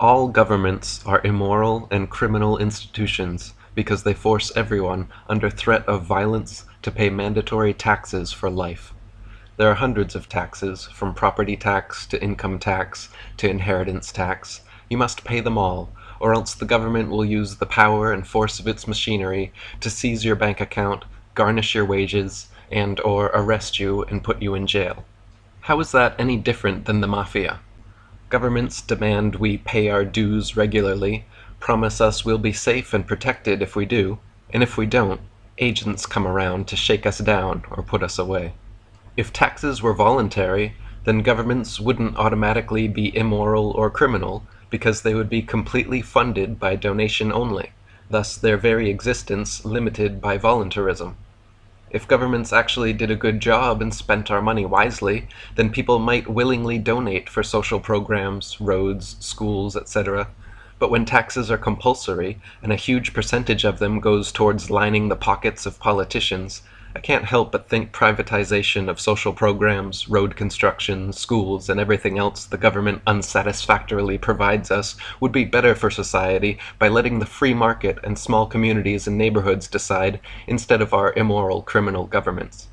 All governments are immoral and criminal institutions because they force everyone, under threat of violence, to pay mandatory taxes for life. There are hundreds of taxes, from property tax to income tax to inheritance tax. You must pay them all, or else the government will use the power and force of its machinery to seize your bank account, garnish your wages, and or arrest you and put you in jail. How is that any different than the mafia? Governments demand we pay our dues regularly, promise us we'll be safe and protected if we do, and if we don't, agents come around to shake us down or put us away. If taxes were voluntary, then governments wouldn't automatically be immoral or criminal because they would be completely funded by donation only, thus their very existence limited by voluntarism. If governments actually did a good job and spent our money wisely, then people might willingly donate for social programs, roads, schools, etc. But when taxes are compulsory, and a huge percentage of them goes towards lining the pockets of politicians, I can't help but think privatization of social programs, road construction, schools, and everything else the government unsatisfactorily provides us would be better for society by letting the free market and small communities and neighborhoods decide instead of our immoral criminal governments.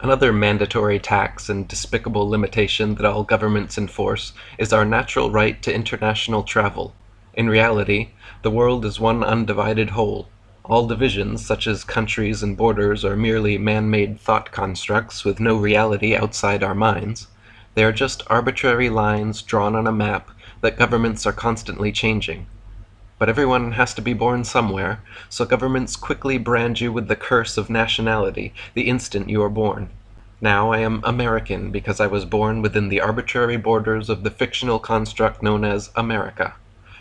Another mandatory tax and despicable limitation that all governments enforce is our natural right to international travel. In reality, the world is one undivided whole. All divisions, such as countries and borders, are merely man-made thought constructs with no reality outside our minds. They are just arbitrary lines drawn on a map that governments are constantly changing. But everyone has to be born somewhere, so governments quickly brand you with the curse of nationality the instant you are born. Now I am American because I was born within the arbitrary borders of the fictional construct known as America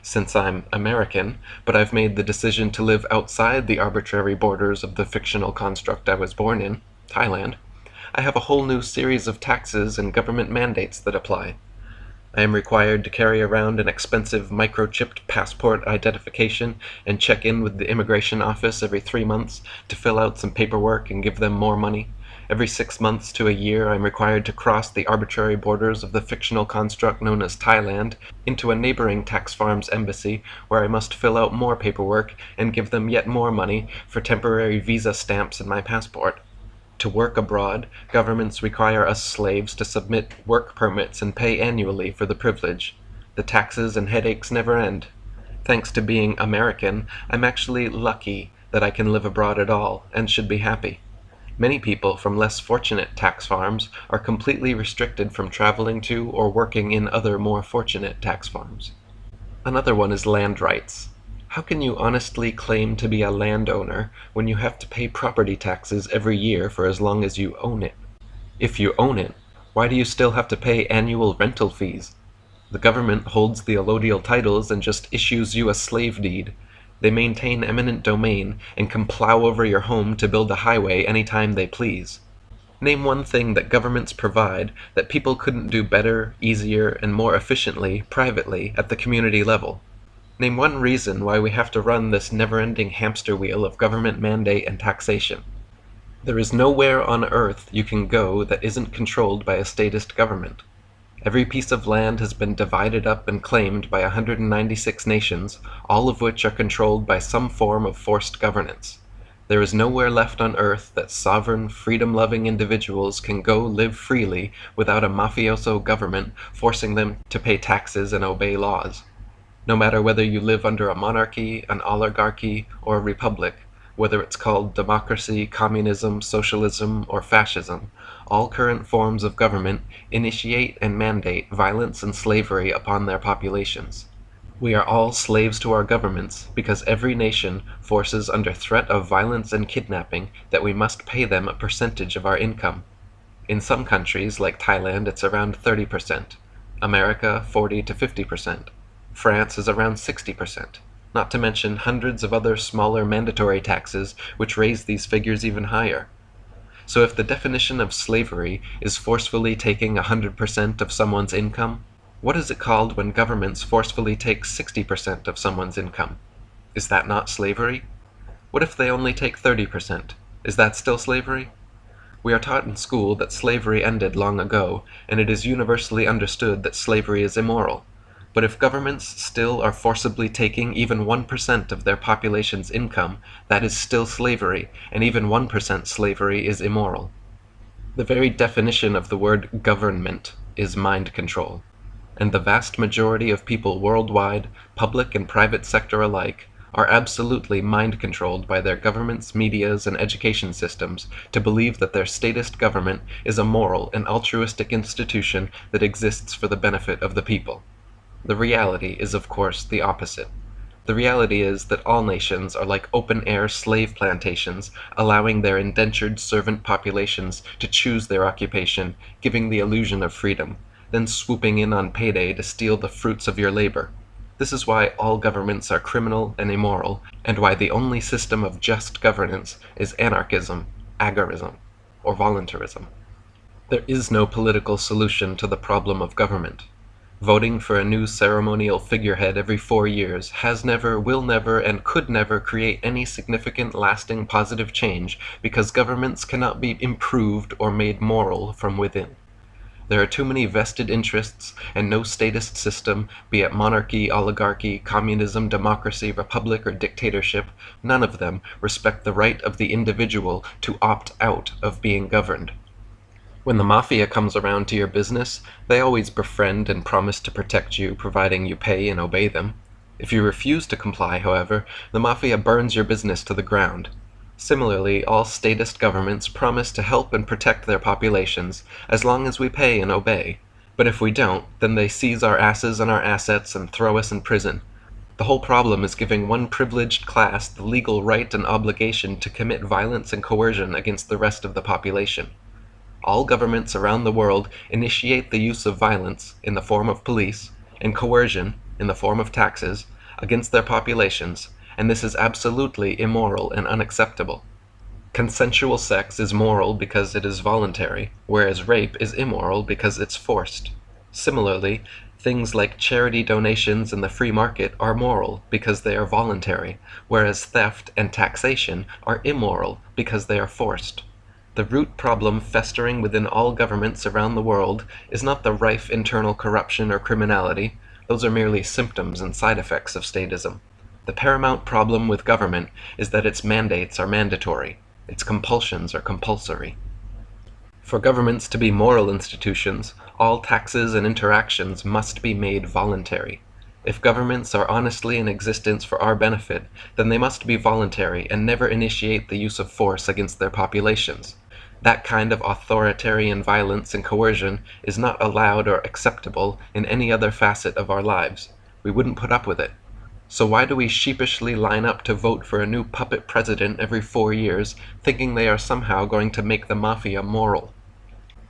since I'm American, but I've made the decision to live outside the arbitrary borders of the fictional construct I was born in, Thailand, I have a whole new series of taxes and government mandates that apply. I am required to carry around an expensive microchipped passport identification and check in with the immigration office every three months to fill out some paperwork and give them more money. Every six months to a year I am required to cross the arbitrary borders of the fictional construct known as Thailand into a neighboring tax farm's embassy where I must fill out more paperwork and give them yet more money for temporary visa stamps in my passport. To work abroad, governments require us slaves to submit work permits and pay annually for the privilege. The taxes and headaches never end. Thanks to being American, I'm actually lucky that I can live abroad at all, and should be happy. Many people from less fortunate tax farms are completely restricted from traveling to or working in other more fortunate tax farms. Another one is land rights. How can you honestly claim to be a landowner when you have to pay property taxes every year for as long as you own it? If you own it, why do you still have to pay annual rental fees? The government holds the allodial titles and just issues you a slave deed, they maintain eminent domain and can plow over your home to build a highway any time they please. Name one thing that governments provide that people couldn't do better, easier, and more efficiently privately at the community level. Name one reason why we have to run this never-ending hamster wheel of government mandate and taxation. There is nowhere on earth you can go that isn't controlled by a statist government. Every piece of land has been divided up and claimed by 196 nations, all of which are controlled by some form of forced governance. There is nowhere left on earth that sovereign, freedom-loving individuals can go live freely without a mafioso government forcing them to pay taxes and obey laws. No matter whether you live under a monarchy, an oligarchy, or a republic, whether it's called democracy, communism, socialism, or fascism, all current forms of government initiate and mandate violence and slavery upon their populations. We are all slaves to our governments because every nation forces under threat of violence and kidnapping that we must pay them a percentage of our income. In some countries, like Thailand, it's around 30%, America 40 to 50%, France is around 60% not to mention hundreds of other smaller mandatory taxes which raise these figures even higher. So if the definition of slavery is forcefully taking 100% of someone's income, what is it called when governments forcefully take 60% of someone's income? Is that not slavery? What if they only take 30%? Is that still slavery? We are taught in school that slavery ended long ago, and it is universally understood that slavery is immoral. But if governments still are forcibly taking even 1% of their population's income, that is still slavery, and even 1% slavery is immoral. The very definition of the word government is mind control, and the vast majority of people worldwide, public and private sector alike, are absolutely mind controlled by their governments, medias, and education systems to believe that their statist government is a moral and altruistic institution that exists for the benefit of the people. The reality is of course the opposite. The reality is that all nations are like open-air slave plantations, allowing their indentured servant populations to choose their occupation, giving the illusion of freedom, then swooping in on payday to steal the fruits of your labor. This is why all governments are criminal and immoral, and why the only system of just governance is anarchism, agorism, or voluntarism. There is no political solution to the problem of government. Voting for a new ceremonial figurehead every four years has never, will never, and could never create any significant lasting positive change because governments cannot be improved or made moral from within. There are too many vested interests, and no statist system, be it monarchy, oligarchy, communism, democracy, republic, or dictatorship, none of them respect the right of the individual to opt out of being governed. When the mafia comes around to your business, they always befriend and promise to protect you providing you pay and obey them. If you refuse to comply, however, the mafia burns your business to the ground. Similarly, all statist governments promise to help and protect their populations as long as we pay and obey. But if we don't, then they seize our asses and our assets and throw us in prison. The whole problem is giving one privileged class the legal right and obligation to commit violence and coercion against the rest of the population. All governments around the world initiate the use of violence, in the form of police, and coercion, in the form of taxes, against their populations, and this is absolutely immoral and unacceptable. Consensual sex is moral because it is voluntary, whereas rape is immoral because it's forced. Similarly, things like charity donations and the free market are moral because they are voluntary, whereas theft and taxation are immoral because they are forced. The root problem festering within all governments around the world is not the rife internal corruption or criminality, those are merely symptoms and side effects of statism. The paramount problem with government is that its mandates are mandatory, its compulsions are compulsory. For governments to be moral institutions, all taxes and interactions must be made voluntary. If governments are honestly in existence for our benefit, then they must be voluntary and never initiate the use of force against their populations. That kind of authoritarian violence and coercion is not allowed or acceptable in any other facet of our lives. We wouldn't put up with it. So why do we sheepishly line up to vote for a new puppet president every four years, thinking they are somehow going to make the mafia moral?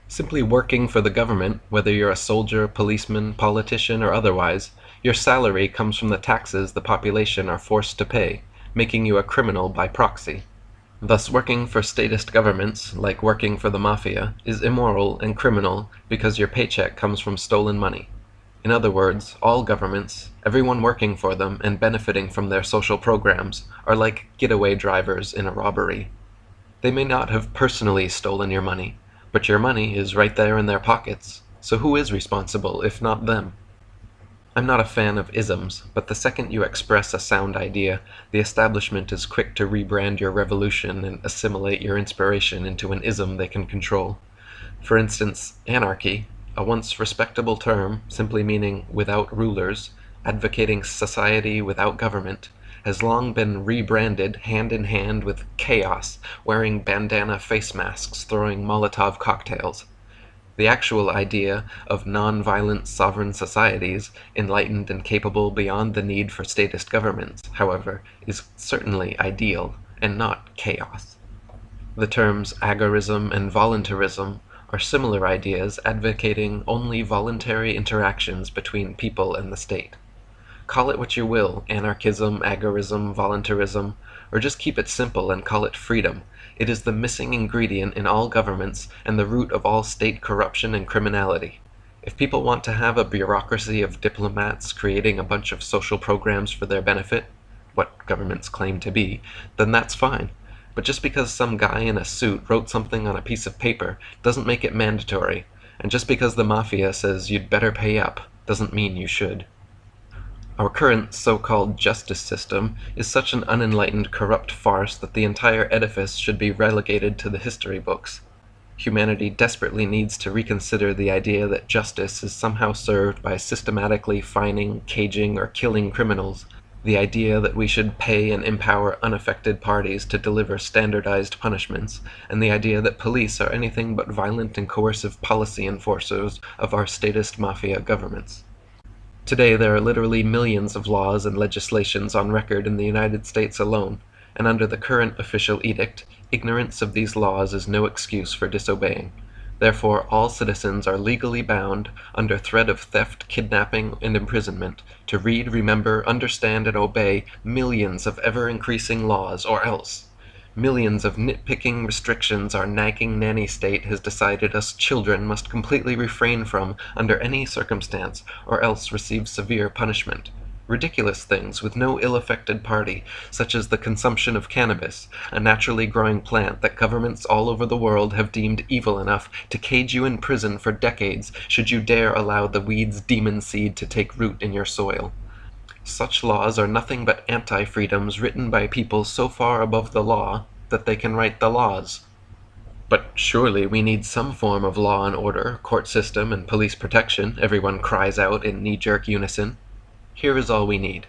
Simply working for the government, whether you're a soldier, policeman, politician, or otherwise, your salary comes from the taxes the population are forced to pay, making you a criminal by proxy. Thus working for statist governments, like working for the mafia, is immoral and criminal because your paycheck comes from stolen money. In other words, all governments, everyone working for them and benefiting from their social programs, are like getaway drivers in a robbery. They may not have personally stolen your money, but your money is right there in their pockets, so who is responsible if not them? I'm not a fan of isms, but the second you express a sound idea, the establishment is quick to rebrand your revolution and assimilate your inspiration into an ism they can control. For instance, anarchy, a once respectable term, simply meaning without rulers, advocating society without government, has long been rebranded hand in hand with chaos, wearing bandana face masks, throwing Molotov cocktails. The actual idea of non-violent sovereign societies, enlightened and capable beyond the need for statist governments, however, is certainly ideal, and not chaos. The terms agorism and voluntarism are similar ideas advocating only voluntary interactions between people and the state. Call it what you will, anarchism, agorism, voluntarism, or just keep it simple and call it freedom. It is the missing ingredient in all governments and the root of all state corruption and criminality. If people want to have a bureaucracy of diplomats creating a bunch of social programs for their benefit, what governments claim to be, then that's fine. But just because some guy in a suit wrote something on a piece of paper doesn't make it mandatory, and just because the mafia says you'd better pay up doesn't mean you should. Our current so-called justice system is such an unenlightened, corrupt farce that the entire edifice should be relegated to the history books. Humanity desperately needs to reconsider the idea that justice is somehow served by systematically fining, caging, or killing criminals, the idea that we should pay and empower unaffected parties to deliver standardized punishments, and the idea that police are anything but violent and coercive policy enforcers of our statist mafia governments. Today there are literally millions of laws and legislations on record in the United States alone, and under the current official edict, ignorance of these laws is no excuse for disobeying. Therefore all citizens are legally bound, under threat of theft, kidnapping, and imprisonment, to read, remember, understand, and obey millions of ever-increasing laws, or else millions of nitpicking restrictions our nagging nanny state has decided us children must completely refrain from under any circumstance, or else receive severe punishment ridiculous things with no ill-affected party, such as the consumption of cannabis, a naturally growing plant that governments all over the world have deemed evil enough to cage you in prison for decades should you dare allow the weed's demon seed to take root in your soil. Such laws are nothing but anti-freedoms written by people so far above the law that they can write the laws. But surely we need some form of law and order, court system, and police protection, everyone cries out in knee-jerk unison. Here is all we need.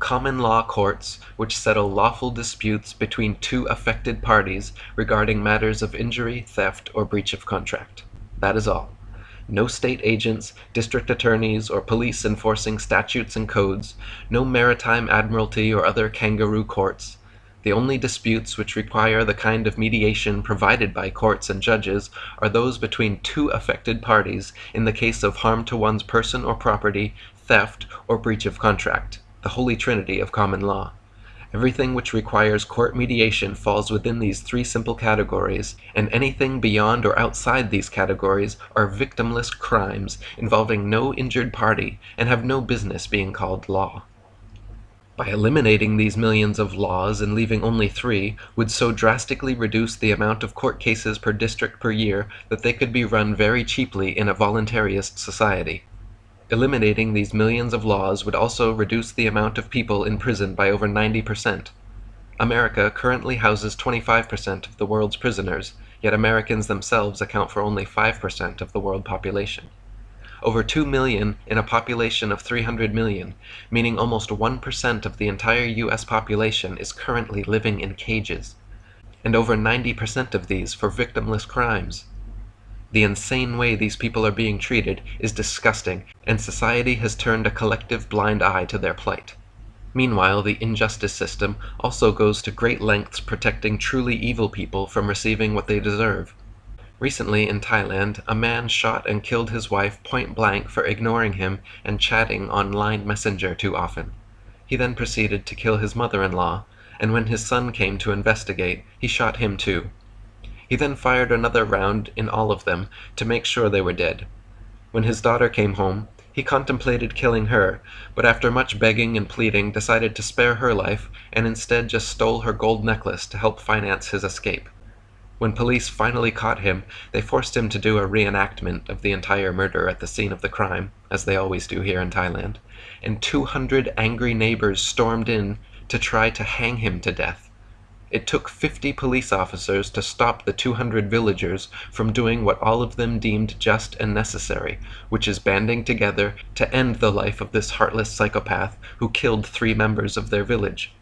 Common law courts which settle lawful disputes between two affected parties regarding matters of injury, theft, or breach of contract. That is all. No state agents, district attorneys, or police enforcing statutes and codes, no maritime admiralty or other kangaroo courts. The only disputes which require the kind of mediation provided by courts and judges are those between two affected parties in the case of harm to one's person or property, theft, or breach of contract, the holy trinity of common law. Everything which requires court mediation falls within these three simple categories, and anything beyond or outside these categories are victimless crimes involving no injured party and have no business being called law. By eliminating these millions of laws and leaving only three would so drastically reduce the amount of court cases per district per year that they could be run very cheaply in a voluntarist society. Eliminating these millions of laws would also reduce the amount of people in prison by over 90%. America currently houses 25% of the world's prisoners, yet Americans themselves account for only 5% of the world population. Over 2 million in a population of 300 million, meaning almost 1% of the entire US population is currently living in cages. And over 90% of these for victimless crimes. The insane way these people are being treated is disgusting, and society has turned a collective blind eye to their plight. Meanwhile, the injustice system also goes to great lengths protecting truly evil people from receiving what they deserve. Recently, in Thailand, a man shot and killed his wife point blank for ignoring him and chatting on Line Messenger too often. He then proceeded to kill his mother-in-law, and when his son came to investigate, he shot him too. He then fired another round in all of them to make sure they were dead. When his daughter came home, he contemplated killing her, but after much begging and pleading decided to spare her life and instead just stole her gold necklace to help finance his escape. When police finally caught him, they forced him to do a reenactment of the entire murder at the scene of the crime, as they always do here in Thailand, and 200 angry neighbors stormed in to try to hang him to death. It took 50 police officers to stop the 200 villagers from doing what all of them deemed just and necessary, which is banding together to end the life of this heartless psychopath who killed three members of their village.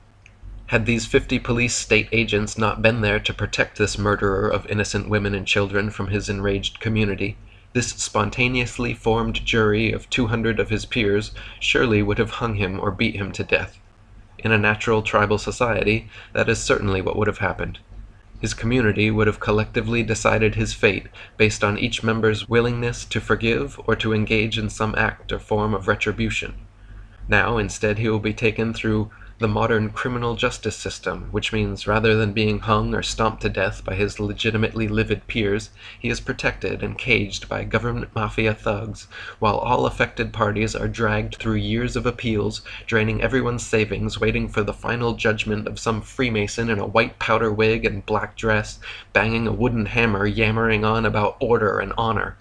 Had these 50 police state agents not been there to protect this murderer of innocent women and children from his enraged community, this spontaneously formed jury of 200 of his peers surely would have hung him or beat him to death. In a natural tribal society, that is certainly what would have happened. His community would have collectively decided his fate based on each member's willingness to forgive or to engage in some act or form of retribution. Now, instead, he will be taken through the modern criminal justice system, which means rather than being hung or stomped to death by his legitimately livid peers, he is protected and caged by government mafia thugs, while all affected parties are dragged through years of appeals, draining everyone's savings, waiting for the final judgment of some Freemason in a white powder wig and black dress, banging a wooden hammer, yammering on about order and honor.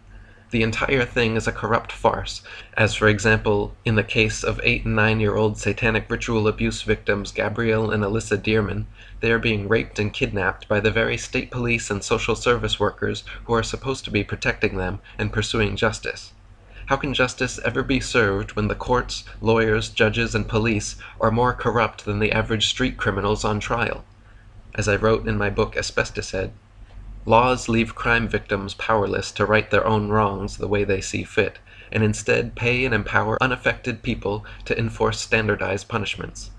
The entire thing is a corrupt farce, as for example in the case of eight and nine year old satanic ritual abuse victims Gabrielle and Alyssa Dearman. They are being raped and kidnapped by the very state police and social service workers who are supposed to be protecting them and pursuing justice. How can justice ever be served when the courts, lawyers, judges, and police are more corrupt than the average street criminals on trial? As I wrote in my book Asbestos Laws leave crime victims powerless to right their own wrongs the way they see fit, and instead pay and empower unaffected people to enforce standardized punishments.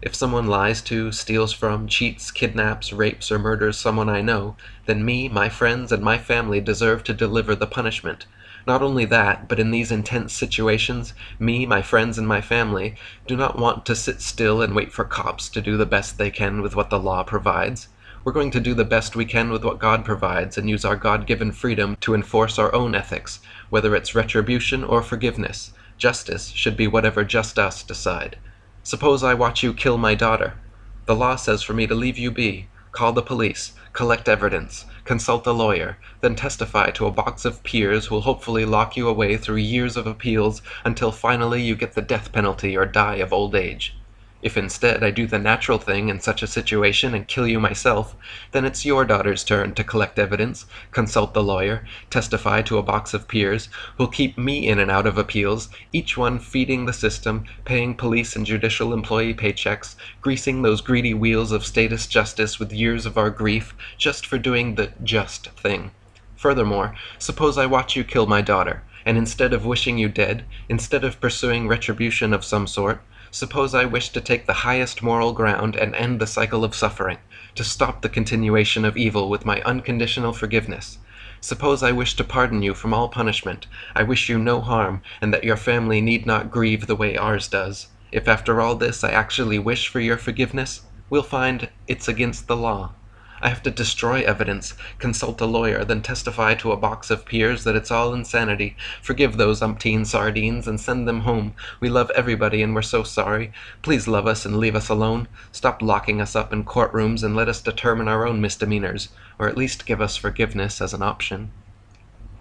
If someone lies to, steals from, cheats, kidnaps, rapes, or murders someone I know, then me, my friends, and my family deserve to deliver the punishment. Not only that, but in these intense situations, me, my friends, and my family do not want to sit still and wait for cops to do the best they can with what the law provides. We're going to do the best we can with what God provides and use our God given freedom to enforce our own ethics, whether it's retribution or forgiveness. Justice should be whatever just us decide. Suppose I watch you kill my daughter. The law says for me to leave you be, call the police, collect evidence, consult a lawyer, then testify to a box of peers who will hopefully lock you away through years of appeals until finally you get the death penalty or die of old age. If instead I do the natural thing in such a situation and kill you myself, then it's your daughter's turn to collect evidence, consult the lawyer, testify to a box of peers, who'll keep me in and out of appeals, each one feeding the system, paying police and judicial employee paychecks, greasing those greedy wheels of statist justice with years of our grief, just for doing the just thing. Furthermore, suppose I watch you kill my daughter, and instead of wishing you dead, instead of pursuing retribution of some sort, Suppose I wish to take the highest moral ground and end the cycle of suffering, to stop the continuation of evil with my unconditional forgiveness. Suppose I wish to pardon you from all punishment, I wish you no harm, and that your family need not grieve the way ours does. If after all this I actually wish for your forgiveness, we'll find it's against the law. I have to destroy evidence, consult a lawyer, then testify to a box of peers that it's all insanity. Forgive those umpteen sardines and send them home. We love everybody and we're so sorry. Please love us and leave us alone. Stop locking us up in courtrooms and let us determine our own misdemeanors, or at least give us forgiveness as an option.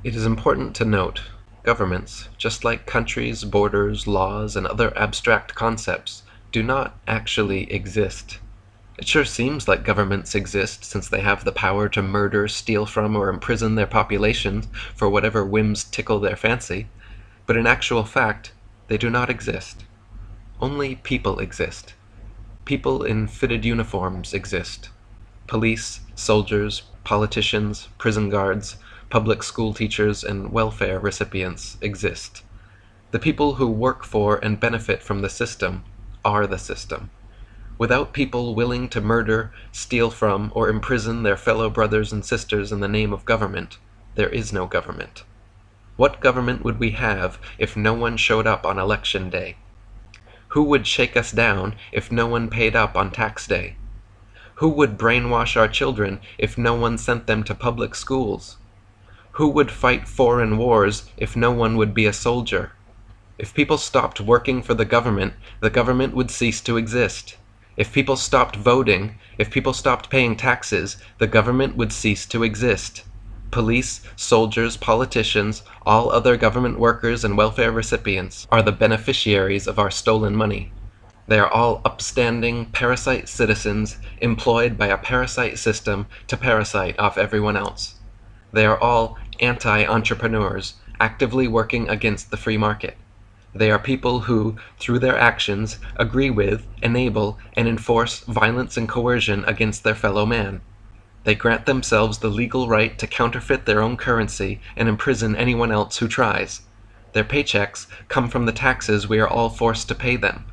It is important to note governments, just like countries, borders, laws, and other abstract concepts, do not actually exist. It sure seems like governments exist since they have the power to murder, steal from, or imprison their populations for whatever whims tickle their fancy, but in actual fact, they do not exist. Only people exist. People in fitted uniforms exist. Police, soldiers, politicians, prison guards, public school teachers, and welfare recipients exist. The people who work for and benefit from the system are the system. Without people willing to murder, steal from, or imprison their fellow brothers and sisters in the name of government, there is no government. What government would we have if no one showed up on election day? Who would shake us down if no one paid up on tax day? Who would brainwash our children if no one sent them to public schools? Who would fight foreign wars if no one would be a soldier? If people stopped working for the government, the government would cease to exist. If people stopped voting, if people stopped paying taxes, the government would cease to exist. Police, soldiers, politicians, all other government workers and welfare recipients are the beneficiaries of our stolen money. They are all upstanding, parasite citizens employed by a parasite system to parasite off everyone else. They are all anti-entrepreneurs, actively working against the free market. They are people who, through their actions, agree with, enable, and enforce violence and coercion against their fellow man. They grant themselves the legal right to counterfeit their own currency and imprison anyone else who tries. Their paychecks come from the taxes we are all forced to pay them.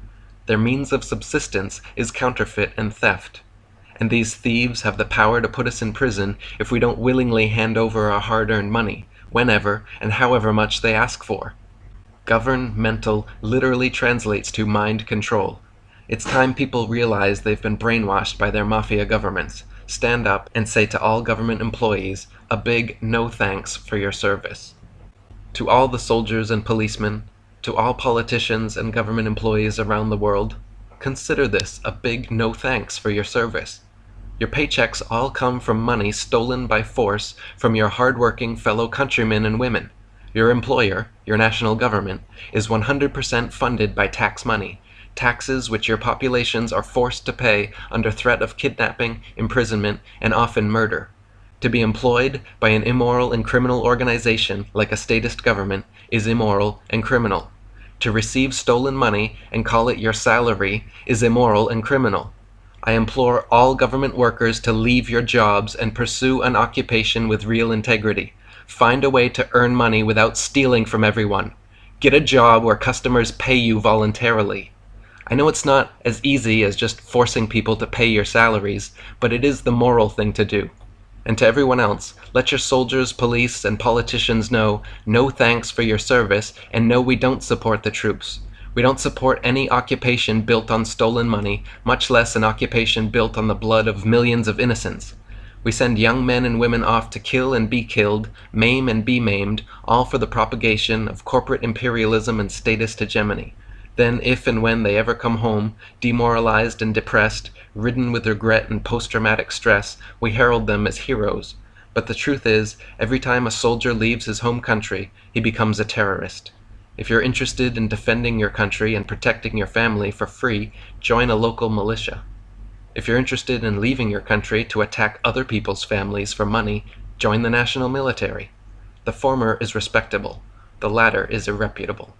Their means of subsistence is counterfeit and theft. And these thieves have the power to put us in prison if we don't willingly hand over our hard-earned money, whenever and however much they ask for. Governmental literally translates to mind control. It's time people realize they've been brainwashed by their mafia governments. Stand up and say to all government employees a big no thanks for your service. To all the soldiers and policemen, to all politicians and government employees around the world, consider this a big no thanks for your service. Your paychecks all come from money stolen by force from your hardworking fellow countrymen and women. Your employer, your national government, is 100% funded by tax money, taxes which your populations are forced to pay under threat of kidnapping, imprisonment, and often murder. To be employed by an immoral and criminal organization like a statist government is immoral and criminal. To receive stolen money and call it your salary is immoral and criminal. I implore all government workers to leave your jobs and pursue an occupation with real integrity. Find a way to earn money without stealing from everyone. Get a job where customers pay you voluntarily. I know it's not as easy as just forcing people to pay your salaries, but it is the moral thing to do. And to everyone else, let your soldiers, police, and politicians know no thanks for your service, and no, we don't support the troops. We don't support any occupation built on stolen money, much less an occupation built on the blood of millions of innocents. We send young men and women off to kill and be killed, maim and be maimed, all for the propagation of corporate imperialism and statist hegemony. Then, if and when they ever come home, demoralized and depressed, ridden with regret and post-traumatic stress, we herald them as heroes. But the truth is, every time a soldier leaves his home country, he becomes a terrorist. If you're interested in defending your country and protecting your family for free, join a local militia. If you're interested in leaving your country to attack other people's families for money, join the national military. The former is respectable, the latter is irreputable.